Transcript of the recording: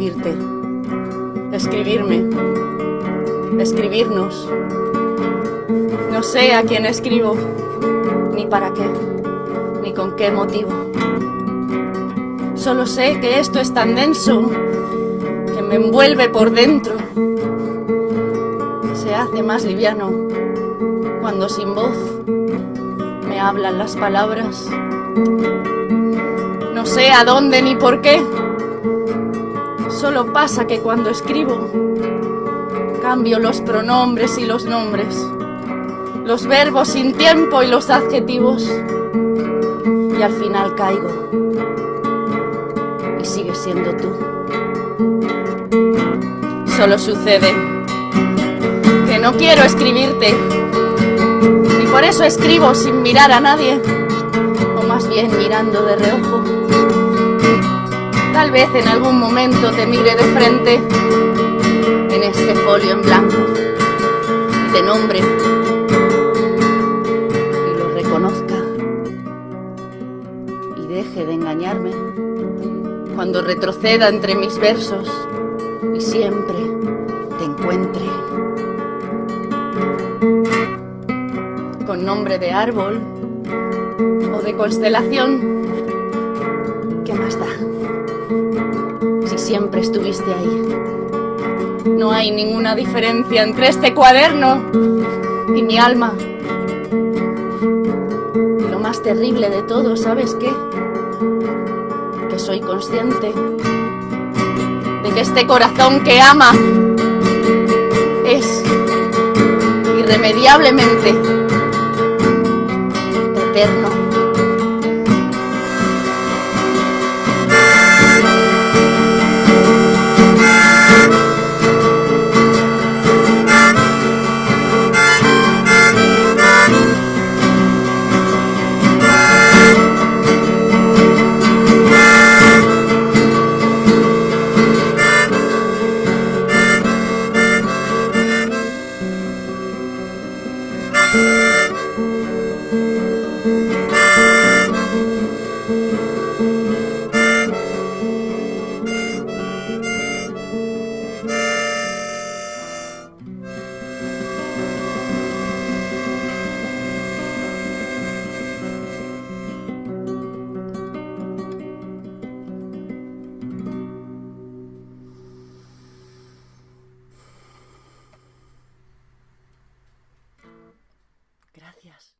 escribirte, escribirme, escribirnos. No sé a quién escribo, ni para qué, ni con qué motivo. Solo sé que esto es tan denso que me envuelve por dentro. Se hace más liviano cuando sin voz me hablan las palabras. No sé a dónde ni por qué. Solo pasa que cuando escribo cambio los pronombres y los nombres, los verbos sin tiempo y los adjetivos y al final caigo y sigues siendo tú. Solo sucede que no quiero escribirte y por eso escribo sin mirar a nadie o más bien mirando de reojo Tal vez en algún momento te mire de frente en este folio en blanco y te nombre y lo reconozca y deje de engañarme cuando retroceda entre mis versos y siempre te encuentre. Con nombre de árbol o de constelación, ¿qué más da? si siempre estuviste ahí. No hay ninguna diferencia entre este cuaderno y mi alma. Y lo más terrible de todo, ¿sabes qué? Que soy consciente de que este corazón que ama es irremediablemente eterno. Gracias.